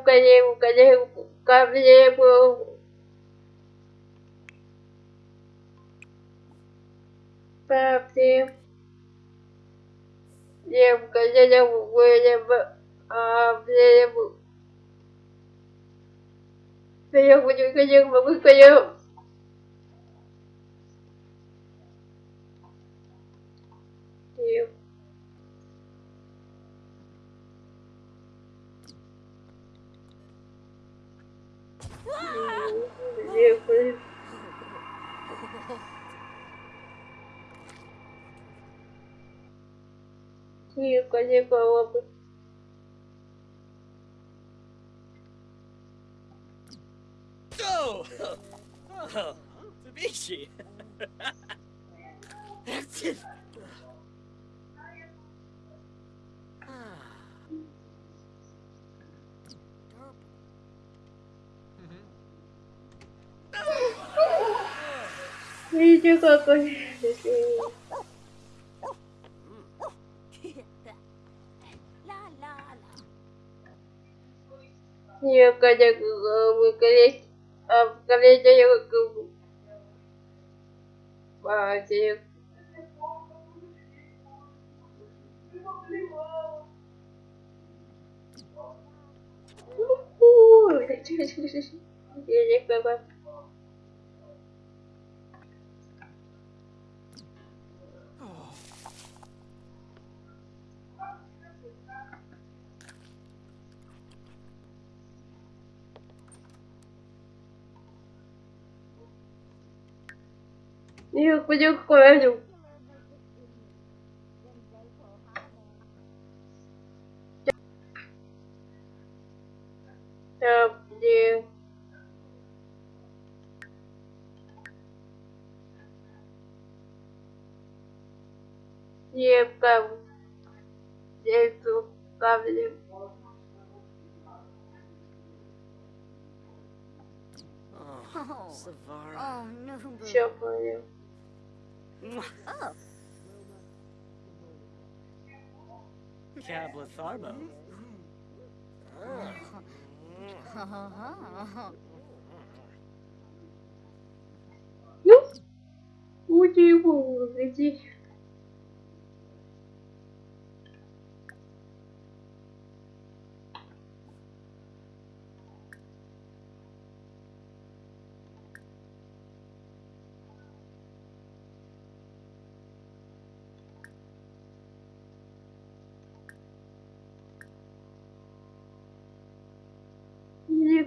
укажи, укажи, укажи, Папе. Я укажи, укажи, а, я буду, я буду, я козе колобы. Oh! Oh! Mitchie! That's it! Видите, какой... Я когда некоторых коллег партиях. Ой, зачем я Я понимаю. Где? Где там? Где тут камни? Oh, Savara. Oh, no. Чё, блин? Oh. Cabla Tharbo. Ну, удиву, иди.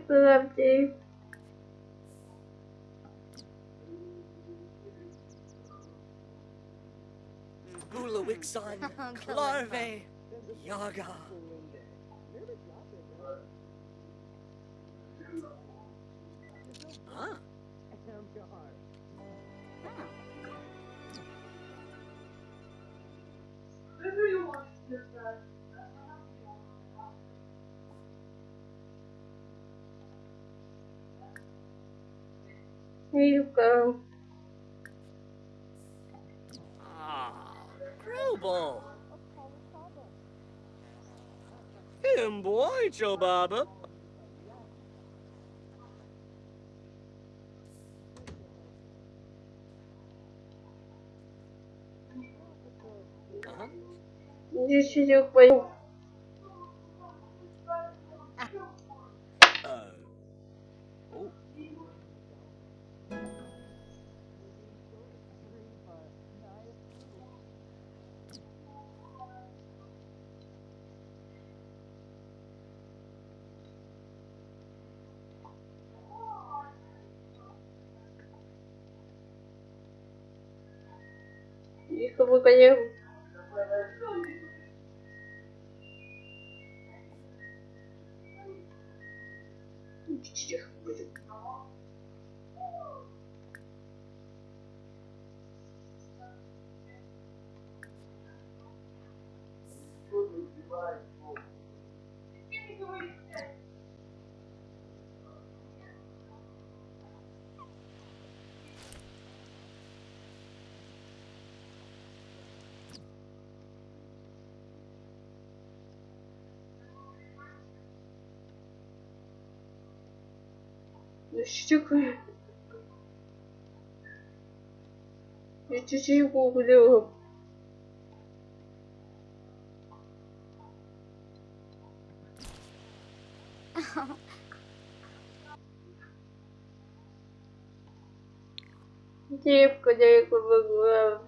love to. Clarve, Yaga. Ah. Huh? You want to do? Here you go. Ah, Him boy, Joe Baba. Uh-huh. Deixa eu с тобой, конечно. Чех, Подождите-ка. Я чуть-чуть гуглила. Девка далеко могла.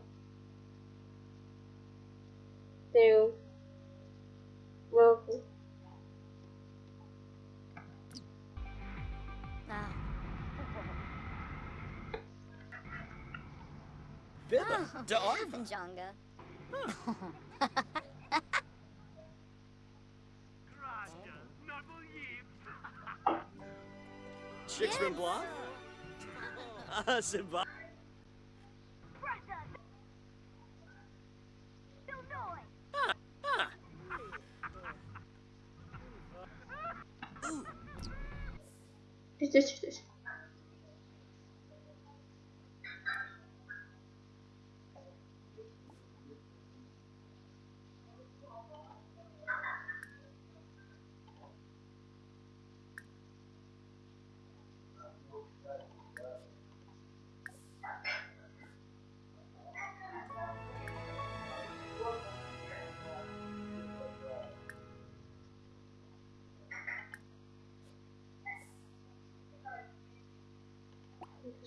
Ты. Лапу. Bibba, Oh, to Arva. Jonga. Shixman Block? Ah, Simba. Ah. Здесь, здесь.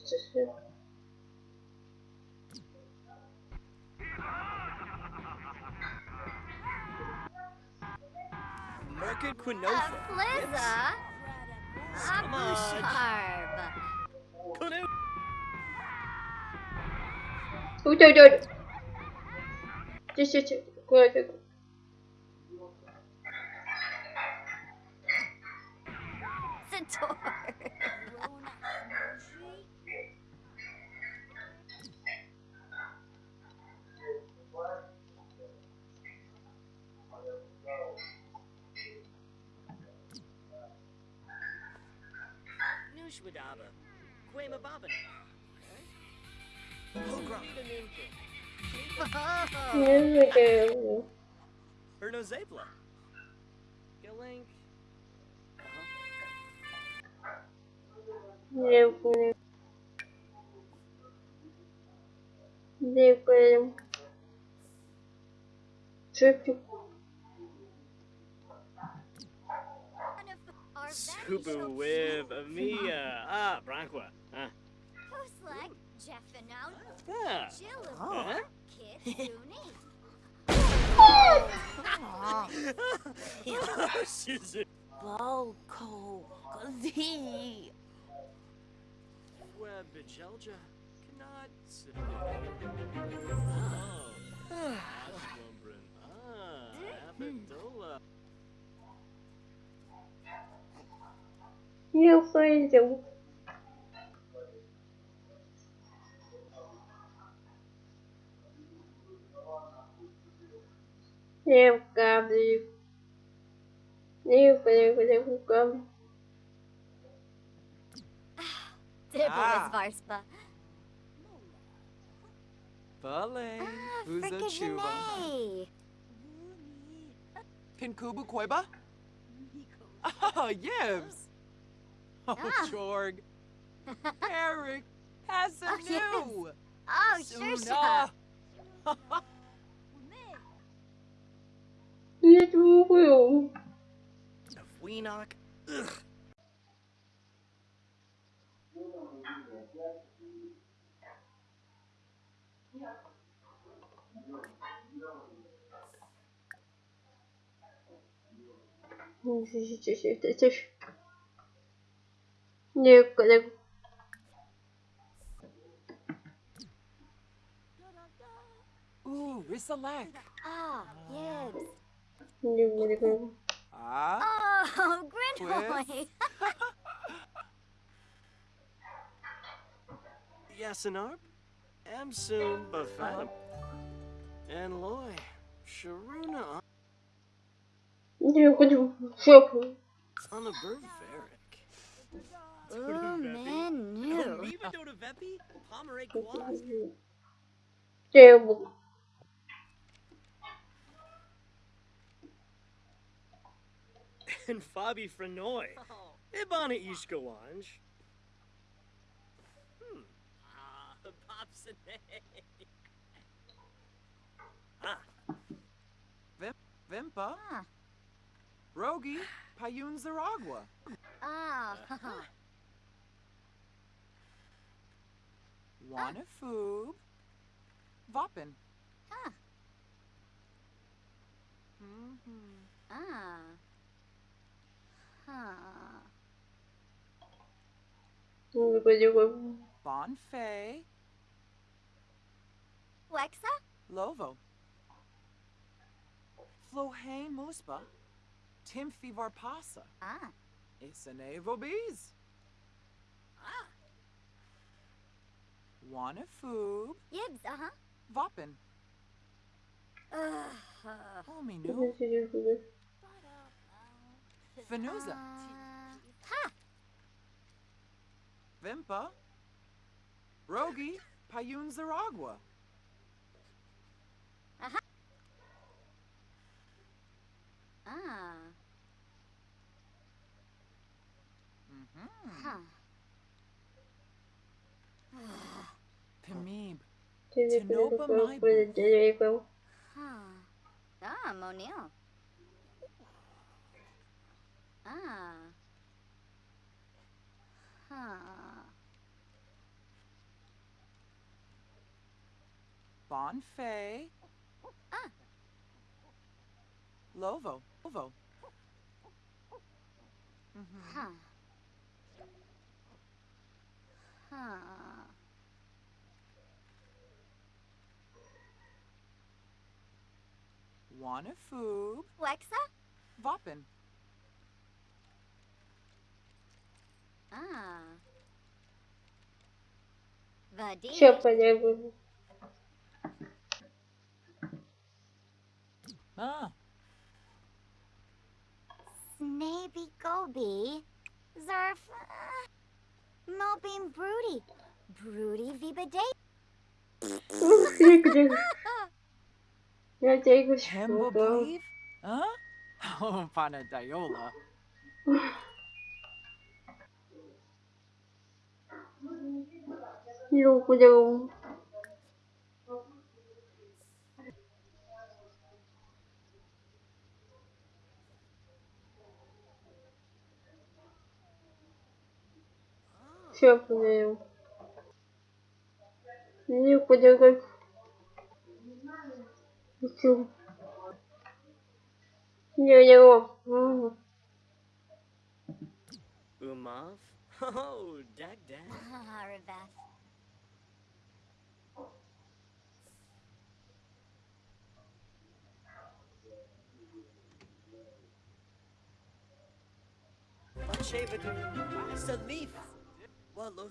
Uh, ah, oh, just Merkin Quinofa. A flizza. A busharb. Canoe. Oh. Just, just, go, go, go. Centaur. Madaba, Quema Babin. Hogra. Erno Zabla. Galink. Depois. Subu with Amia. Ah, Branqua. Ah. Puslek, Jeffinout, Ah. Jill, Huh? Kid Suni. Suzu. Balko, Gadi. Web Bejelja. Cannot. sit- Oh. Aslumbrin. Ah. Abadola. như phi dũng nhiều cảm đi nhiều về về về không cơm Varspa. Vale, vous êtes chuva. Pinkubu Koiba? Oh, yes. Oh, Ah. Jorg. Eric. Has Oh, some yes. new. Oh, sure, Suna. Не трогаю. Of Weenock. Ugh. New, new. Ooh, Risalak. Ah, yes. New, new, new. Ah. Oh, Grinhoy. Yasinarp, Amsoon Bafanam, and Loy, Sharuna. On the bird Terrible. And Fabi Frenoy. Ibana Ishkawanj. Hmm. Ah, Pop's ah. ah. Rogi Payun Zaragua. Ah. Uh-huh. Wanafoob, Vopin. Ah. Mhm. Ah. Huh. Hindi ko juga. Bonfay, Wexa? Lovo. Flohane Muspa, Timfi Varpasa, Ah. Isanevo Bees. Wanafoob, Yibs, uh-huh. Vopin. Uh, Ominu, Hindi ko juga. Venuza, ha! Vimpa, Rogi, Payun Zaragua. Ah. Mhm. Huh. Pimib, Hindi ko Tinopa juga. Maibu. Pwede. Huh. Ah, Monil. Ah. Huh. Bonfay. Ah. Lovo, Lovo. Mhm. Huh. Huh. Wanafoob, Wexa? Vopin. Ah. Vadi. Siapa niya ko? Ah, Snaby Goby. Zerf. uh, Moping Broody. Broody Vibade. Hindi ko Ja, tekens. Hemblebleed? Huh? Oh, Panadiola. Руку даю. Все понял. Руку даю. Ko juga. Ito. Hindi niya ko. Hmm. Umav? Oh, dag dag. Ah, Rebeth. Shavadu, Salif, Wallo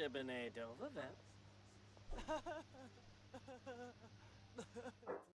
School. Ah, Hard. Shibane Dovavet.